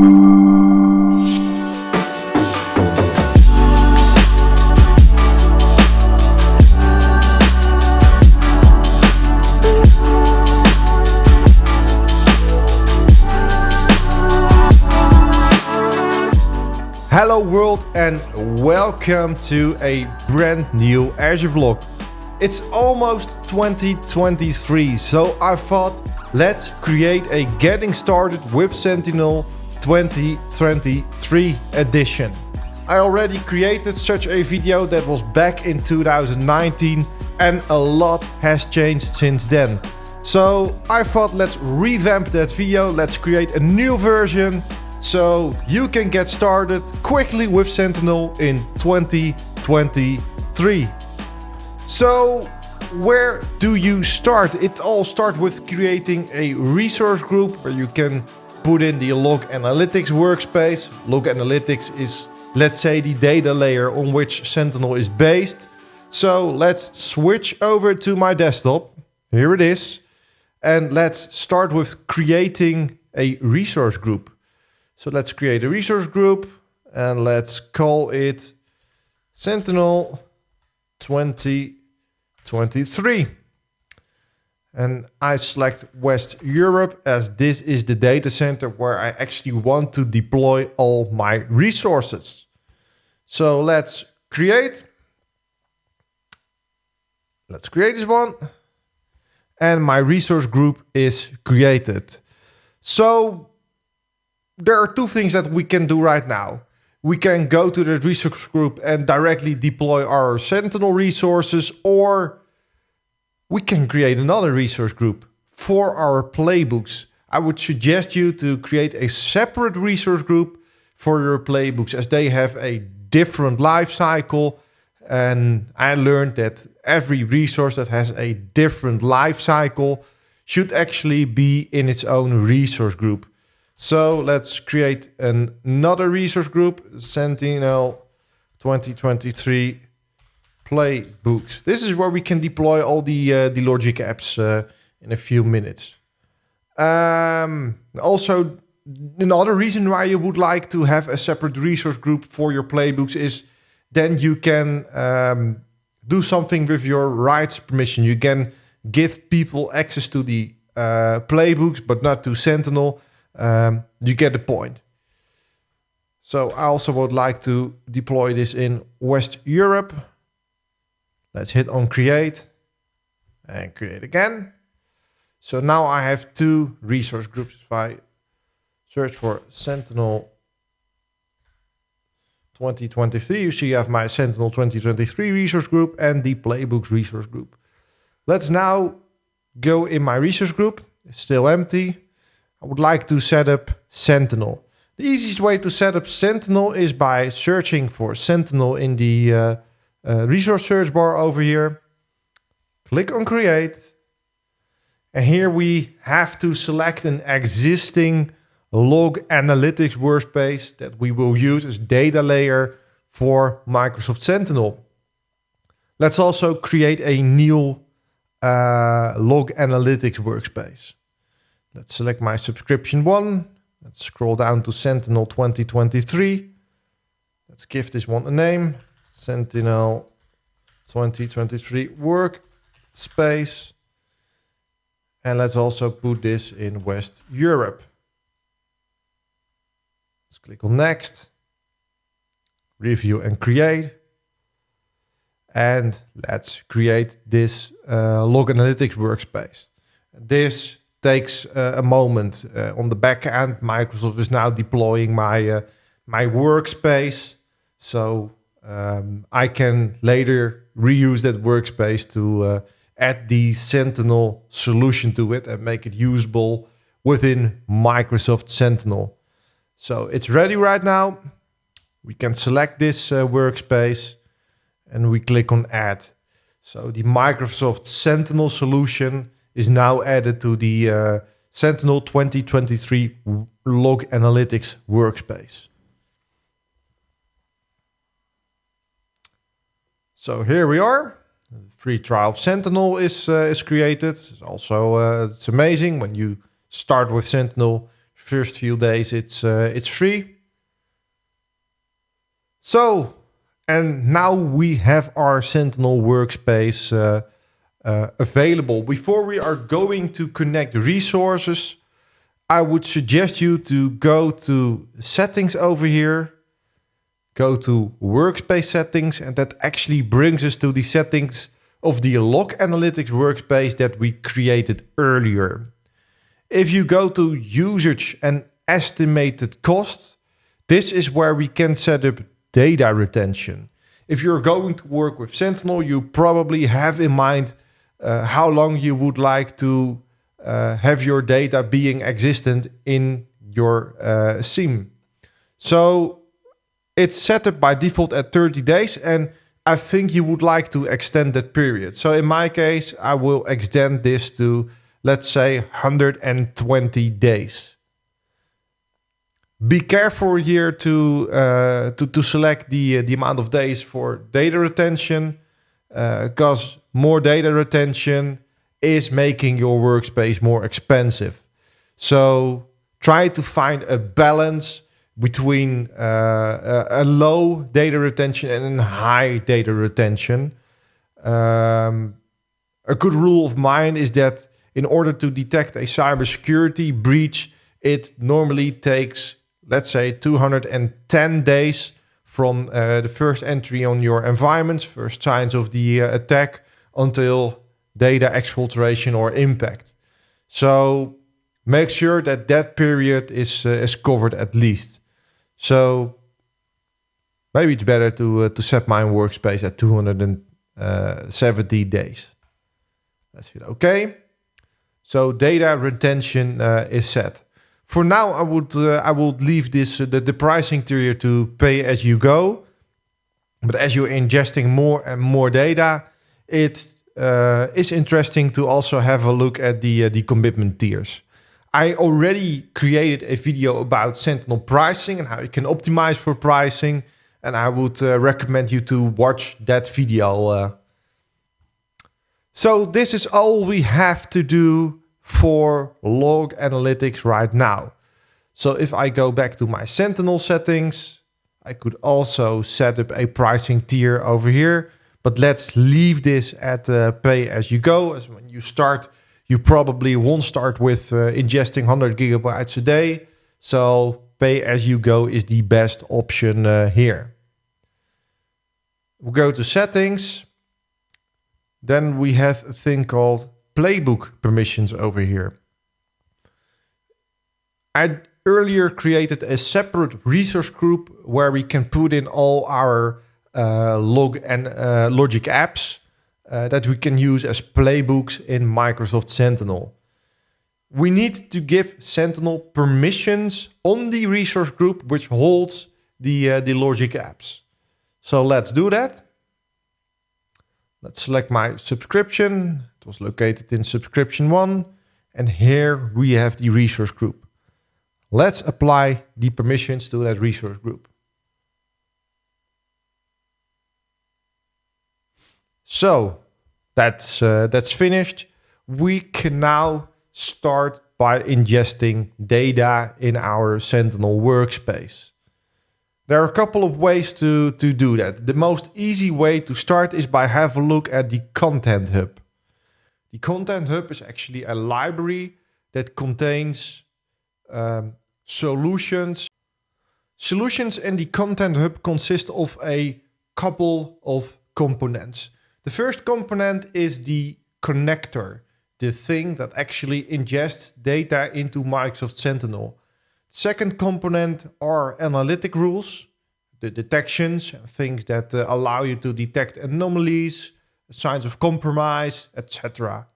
Hello world and welcome to a brand new Azure vlog. It's almost 2023 so I thought let's create a getting started with Sentinel 2023 edition. I already created such a video that was back in 2019 and a lot has changed since then. So I thought let's revamp that video, let's create a new version so you can get started quickly with Sentinel in 2023. So where do you start? It all starts with creating a resource group where you can put in the log analytics workspace. Log analytics is, let's say, the data layer on which Sentinel is based. So let's switch over to my desktop. Here it is. And let's start with creating a resource group. So let's create a resource group and let's call it Sentinel 2023. And I select West Europe as this is the data center where I actually want to deploy all my resources. So let's create. Let's create this one. And my resource group is created. So there are two things that we can do right now. We can go to the resource group and directly deploy our Sentinel resources, or we can create another resource group for our playbooks. I would suggest you to create a separate resource group for your playbooks as they have a different life cycle. And I learned that every resource that has a different life cycle should actually be in its own resource group. So let's create an, another resource group, Sentinel 2023 playbooks. This is where we can deploy all the, uh, the logic apps uh, in a few minutes. Um, also, another reason why you would like to have a separate resource group for your playbooks is then you can um, do something with your rights permission. You can give people access to the uh, playbooks, but not to Sentinel um, you get the point. So I also would like to deploy this in West Europe. Let's hit on create and create again. So now I have two resource groups. If I search for Sentinel 2023, you see I have my Sentinel 2023 resource group and the Playbooks resource group. Let's now go in my resource group. It's still empty. I would like to set up Sentinel. The easiest way to set up Sentinel is by searching for Sentinel in the uh, uh, resource search bar over here. Click on create. And here we have to select an existing log analytics workspace that we will use as data layer for Microsoft Sentinel. Let's also create a new uh, log analytics workspace. Let's select my subscription one. Let's scroll down to Sentinel 2023. Let's give this one a name. Sentinel 2023 workspace. And let's also put this in West Europe. Let's click on next. Review and create. And let's create this uh, log analytics workspace. This takes uh, a moment. Uh, on the back end, Microsoft is now deploying my uh, my workspace, so um, I can later reuse that workspace to uh, add the Sentinel solution to it and make it usable within Microsoft Sentinel. So it's ready right now. We can select this uh, workspace and we click on add. So the Microsoft Sentinel solution is now added to the uh, Sentinel 2023 Log Analytics workspace. So here we are. free trial of Sentinel is uh, is created. It's also uh, it's amazing when you start with Sentinel. First few days it's uh, it's free. So, and now we have our Sentinel workspace uh, uh, available. Before we are going to connect resources, I would suggest you to go to settings over here, go to workspace settings, and that actually brings us to the settings of the log analytics workspace that we created earlier. If you go to usage and estimated cost, this is where we can set up data retention. If you're going to work with Sentinel, you probably have in mind uh, how long you would like to uh, have your data being existent in your uh, SIEM. So it's set up by default at 30 days and I think you would like to extend that period. So in my case, I will extend this to, let's say, 120 days. Be careful here to uh, to, to select the, uh, the amount of days for data retention because uh, more data retention is making your workspace more expensive. So try to find a balance between uh, a, a, low data retention and a high data retention. Um, a good rule of mine is that in order to detect a cybersecurity breach, it normally takes, let's say, 210 days from uh, the first entry on your environment, first signs of the uh, attack, until data exfiltration or impact. So make sure that that period is uh, is covered at least. So maybe it's better to uh, to set my workspace at 270 days. That's it. Okay. So data retention uh, is set. For now, I would uh, I would leave this uh, the, the pricing tier to pay as you go. But as you're ingesting more and more data, it uh, is interesting to also have a look at the uh, the commitment tiers. I already created a video about Sentinel pricing and how you can optimize for pricing. And I would uh, recommend you to watch that video. Uh. So this is all we have to do for log analytics right now. So if I go back to my Sentinel settings, I could also set up a pricing tier over here. But let's leave this at uh, pay as you go. As when you start you probably won't start with uh, ingesting 100 gigabytes a day. So pay as you go is the best option uh, here. We go to settings. Then we have a thing called playbook permissions over here. I earlier created a separate resource group where we can put in all our uh, log and uh, logic apps uh, that we can use as playbooks in Microsoft Sentinel. We need to give Sentinel permissions on the resource group which holds the, uh, the logic apps. So let's do that. Let's select my subscription. It was located in subscription one. And here we have the resource group. Let's apply the permissions to that resource group. So that's, uh, that's finished. We can now start by ingesting data in our Sentinel workspace. There are a couple of ways to, to do that. The most easy way to start is by have a look at the Content Hub. The Content Hub is actually a library that contains um, solutions. Solutions in the Content Hub consist of a couple of components. The first component is the connector, the thing that actually ingests data into Microsoft Sentinel. Second component are analytic rules, the detections, things that uh, allow you to detect anomalies, signs of compromise, etc.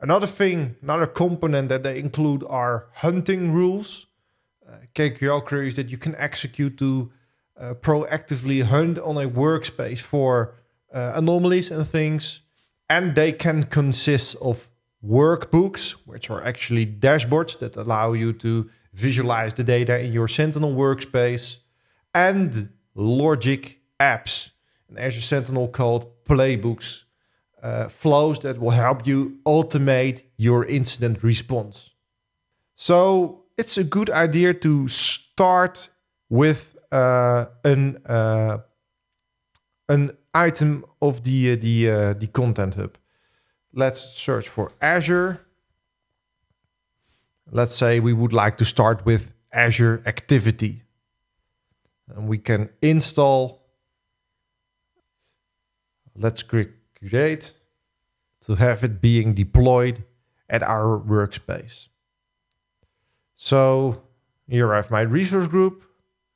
Another thing, another component that they include are hunting rules, uh, KQL queries that you can execute to uh, proactively hunt on a workspace for uh, anomalies and things. And they can consist of workbooks, which are actually dashboards that allow you to visualize the data in your Sentinel workspace, and logic apps, an Azure Sentinel called playbooks, uh, flows that will help you automate your incident response. So it's a good idea to start with uh, an uh, an item of the uh, the uh, the content hub. Let's search for Azure. Let's say we would like to start with Azure Activity. And we can install. Let's click create to have it being deployed at our workspace. So here I have my resource group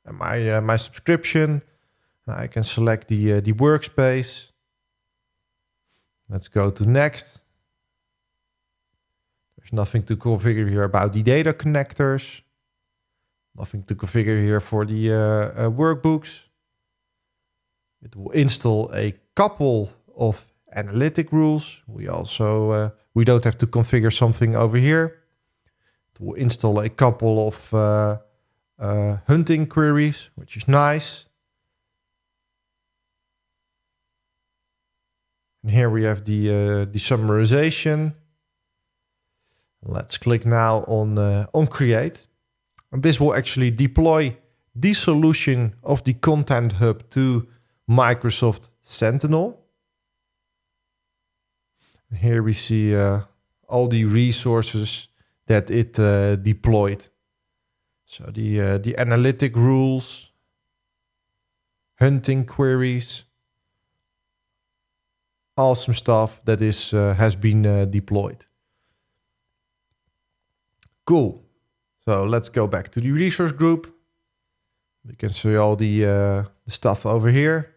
and my uh, my subscription. I can select the uh, the workspace. Let's go to next. There's nothing to configure here about the data connectors. Nothing to configure here for the uh, uh, workbooks. It will install a couple of analytic rules. We also uh, we don't have to configure something over here. It will install a couple of uh, uh, hunting queries, which is nice. And here we have the uh, the summarization. Let's click now on uh, on create. And this will actually deploy the solution of the Content Hub to Microsoft Sentinel. Here we see uh, all the resources that it uh, deployed. So the uh, the analytic rules, hunting queries, awesome stuff that is uh, has been uh, deployed. Cool. So let's go back to the resource group. We can see all the, uh, the stuff over here.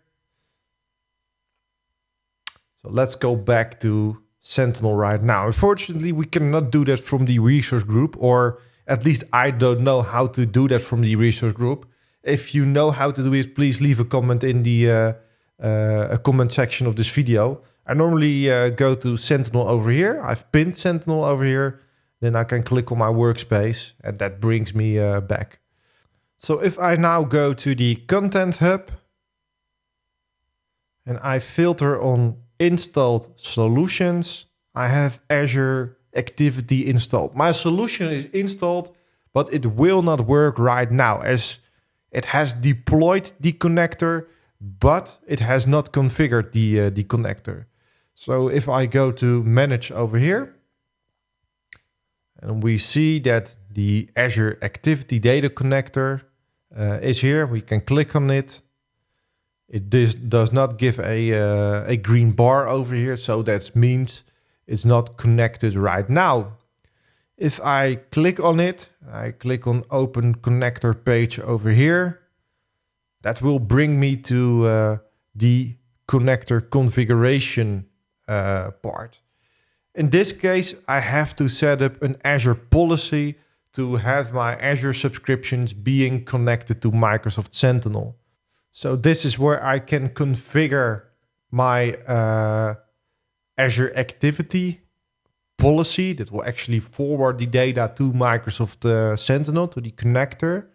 So let's go back to Sentinel right now. Unfortunately, we cannot do that from the resource group, or at least I don't know how to do that from the resource group. If you know how to do it, please leave a comment in the uh, a comment section of this video. I normally uh, go to Sentinel over here. I've pinned Sentinel over here. Then I can click on my workspace and that brings me uh, back. So if I now go to the Content Hub and I filter on installed solutions, I have Azure Activity installed. My solution is installed, but it will not work right now as it has deployed the connector, but it has not configured the, uh, the connector. So if I go to manage over here, and we see that the Azure Activity Data Connector uh, is here. We can click on it. It does, not give a, uh, a green bar over here, so that means it's not connected right now. If I click on it, I click on Open Connector page over here, that will bring me to uh, the connector configuration uh, part. In this case, I have to set up an Azure policy to have my Azure subscriptions being connected to Microsoft Sentinel. So this is where I can configure my uh, Azure activity policy that will actually forward the data to Microsoft uh, Sentinel, to the connector.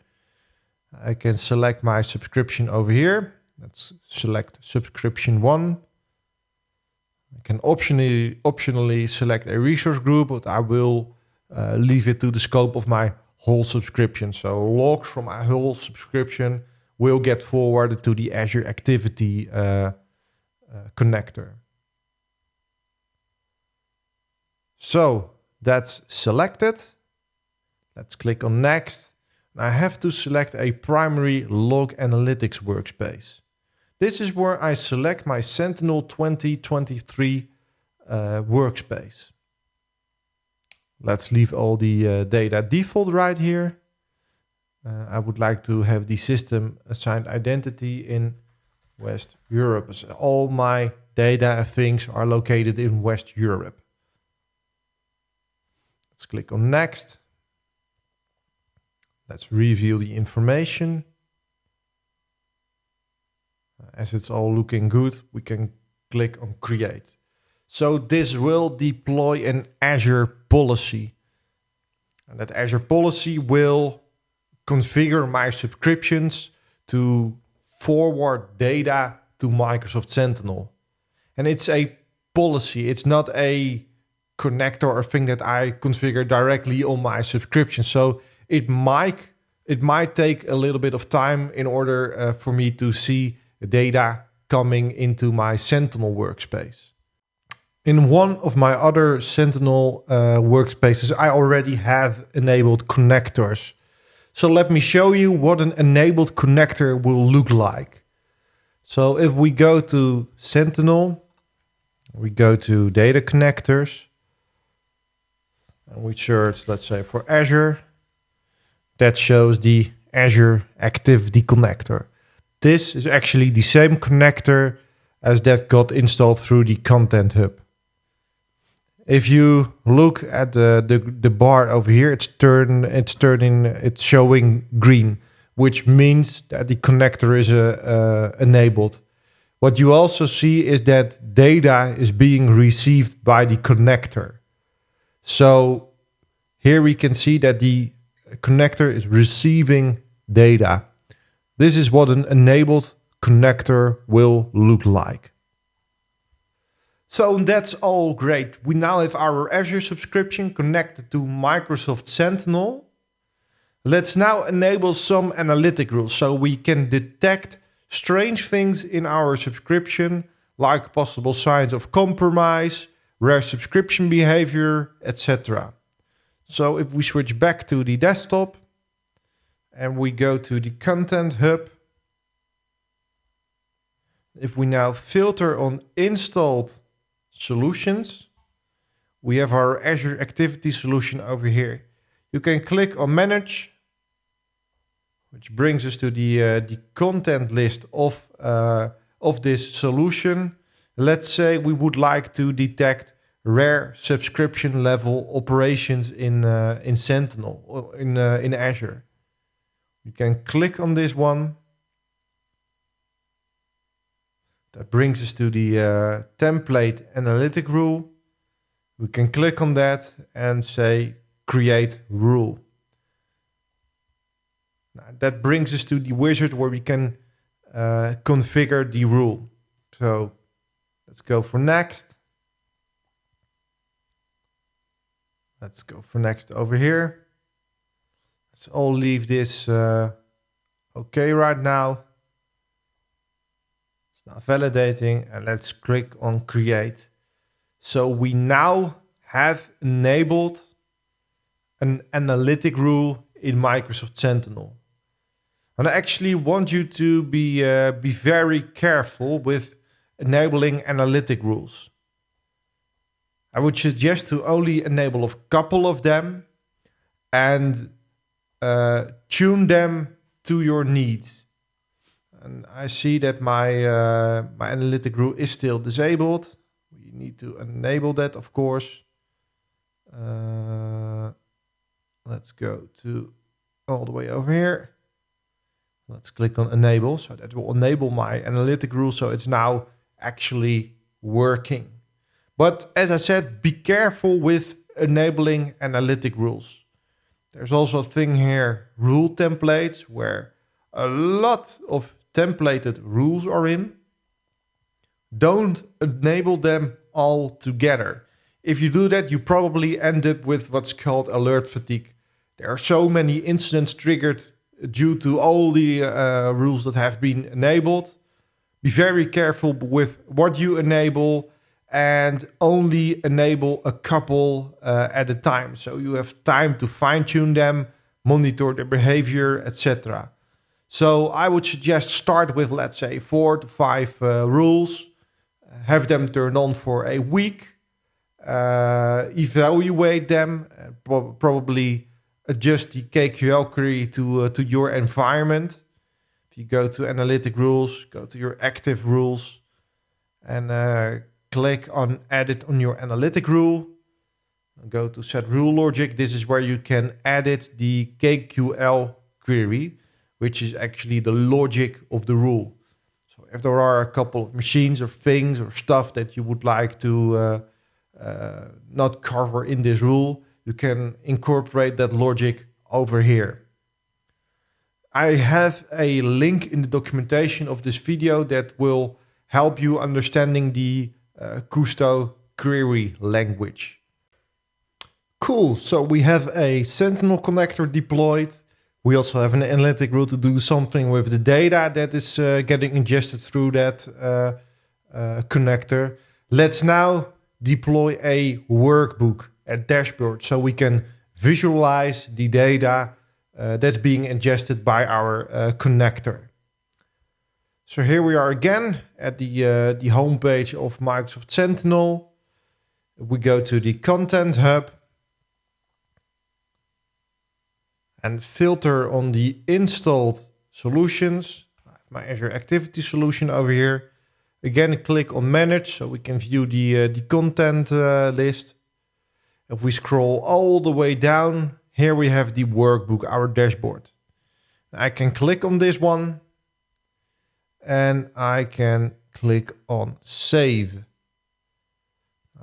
I can select my subscription over here. Let's select subscription one. I can optionally, optionally select a resource group, but I will uh, leave it to the scope of my whole subscription. So logs from my whole subscription will get forwarded to the Azure Activity uh, uh, connector. So that's selected. Let's click on next. I have to select a primary log analytics workspace. This is where I select my Sentinel 2023 uh, workspace. Let's leave all the uh, data default right here. Uh, I would like to have the system assigned identity in West Europe. So all my data and things are located in West Europe. Let's click on next. Let's review the information uh, as it's all looking good, we can click on create. So this will deploy an Azure policy. And that Azure policy will configure my subscriptions to forward data to Microsoft Sentinel. And it's a policy. It's not a connector or thing that I configure directly on my subscription. So it might it might take a little bit of time in order uh, for me to see data coming into my Sentinel workspace. In one of my other Sentinel uh, workspaces, I already have enabled connectors. So let me show you what an enabled connector will look like. So if we go to Sentinel, we go to data connectors, and we search, let's say for Azure, that shows the Azure Activity Connector. This is actually the same connector as that got installed through the Content Hub. If you look at the, the, the bar over here, it's turn it's turning it's showing green, which means that the connector is uh, uh, enabled. What you also see is that data is being received by the connector. So here we can see that the connector is receiving data. This is what an enabled connector will look like. So that's all great. We now have our Azure subscription connected to Microsoft Sentinel. Let's now enable some analytic rules so we can detect strange things in our subscription like possible signs of compromise, rare subscription behavior, etc. So if we switch back to the desktop and we go to the Content Hub, if we now filter on installed solutions, we have our Azure Activity solution over here. You can click on Manage, which brings us to the, uh, the content list of, uh, of this solution. Let's say we would like to detect rare subscription level operations in, uh, in Sentinel, in, uh, in Azure. You can click on this one That brings us to the uh, template analytic rule. We can click on that and say create rule. Now, that brings us to the wizard where we can uh, configure the rule. So let's go for next. Let's go for next over here. Let's all leave this uh, okay right now It's now validating and let's click on create. So we now have enabled an analytic rule in Microsoft Sentinel. And I actually want you to be, uh, be very careful with enabling analytic rules. I would suggest to only enable a couple of them and uh, tune them to your needs. And I see that my, uh, my analytic rule is still disabled. We need to enable that, of course. Uh, let's go to all the way over here. Let's click on enable. So that will enable my analytic rule. So it's now actually working. But as I said, be careful with enabling analytic rules. There's also a thing here, rule templates, where a lot of templated rules are in, don't enable them all together. If you do that, you probably end up with what's called alert fatigue. There are so many incidents triggered due to all the uh, rules that have been enabled. Be very careful with what you enable and only enable a couple uh, at a time. So you have time to fine tune them, monitor their behavior, etc. So I would suggest start with, let's say, four to five uh, rules, have them turned on for a week, uh, evaluate them, pro probably adjust the KQL query to, uh, to your environment. If you go to analytic rules, go to your active rules and uh, click on edit on your analytic rule. Go to set rule logic. This is where you can edit the KQL query which is actually the logic of the rule. So if there are a couple of machines or things or stuff that you would like to uh, uh, not cover in this rule, you can incorporate that logic over here. I have a link in the documentation of this video that will help you understanding the uh, Kusto query language. Cool. So we have a Sentinel connector deployed. We also have an analytic rule to do something with the data that is uh, getting ingested through that uh, uh, connector. Let's now deploy a workbook, a dashboard, so we can visualize the data uh, that's being ingested by our uh, connector. So here we are again at the, uh, the homepage of Microsoft Sentinel. We go to the Content Hub and filter on the installed solutions. I have my Azure Activity Solution over here. Again, click on Manage so we can view the, uh, the content uh, list. If we scroll all the way down, here we have the workbook, our dashboard. I can click on this one and I can click on Save.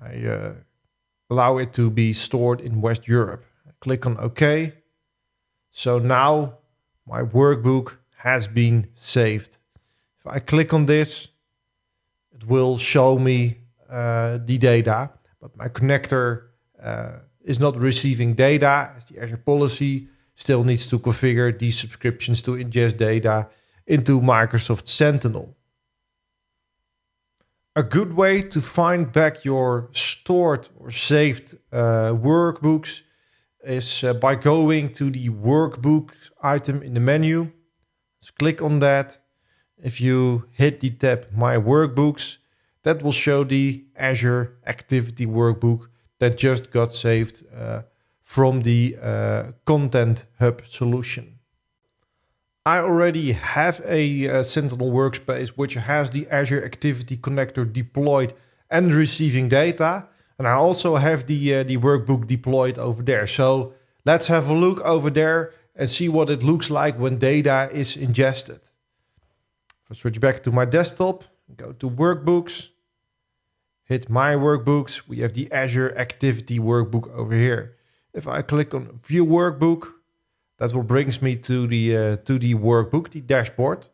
I uh, allow it to be stored in West Europe. I click on OK. So now my workbook has been saved. If I click on this, it will show me uh, the data, but my connector uh, is not receiving data as the Azure policy still needs to configure these subscriptions to ingest data into Microsoft Sentinel. A good way to find back your stored or saved uh, workbooks is uh, by going to the workbook item in the menu. Let's click on that. If you hit the tab My Workbooks, that will show the Azure Activity Workbook that just got saved uh, from the uh, Content Hub solution. I already have a uh, Sentinel workspace which has the Azure Activity Connector deployed and receiving data. And I also have the, uh, the workbook deployed over there. So let's have a look over there and see what it looks like when data is ingested. If I switch back to my desktop, go to workbooks, hit my workbooks, we have the Azure Activity Workbook over here. If I click on View Workbook, that will brings me to the uh, to the workbook, the dashboard.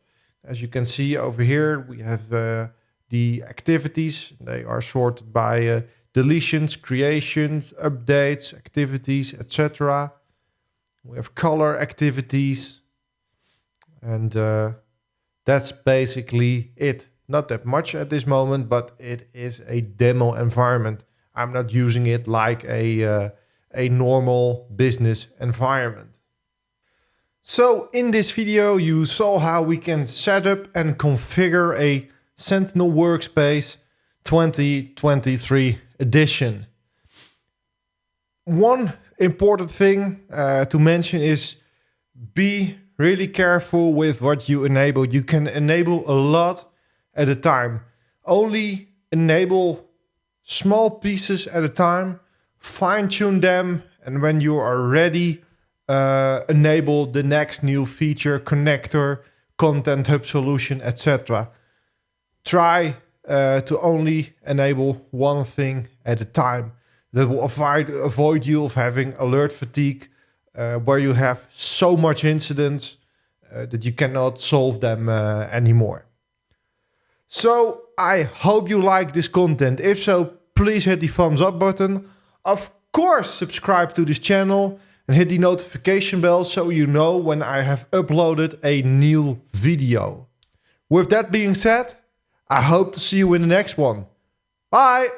As you can see over here, we have uh, the activities. They are sorted by uh, deletions, creations, updates, activities, etc. We have color activities. And uh, that's basically it. Not that much at this moment, but it is a demo environment. I'm not using it like a, uh, a normal business environment. So in this video, you saw how we can set up and configure a Sentinel workspace 2023 edition. One important thing uh, to mention is be really careful with what you enable. You can enable a lot at a time. Only enable small pieces at a time, fine tune them, and when you are ready, uh, enable the next new feature, connector, content hub solution, etc. Try uh, to only enable one thing at a time. That will avoid, avoid you of having alert fatigue, uh, where you have so much incidents uh, that you cannot solve them uh, anymore. So I hope you like this content. If so, please hit the thumbs up button. Of course, subscribe to this channel and hit the notification bell so you know when I have uploaded a new video. With that being said, I hope to see you in the next one. Bye!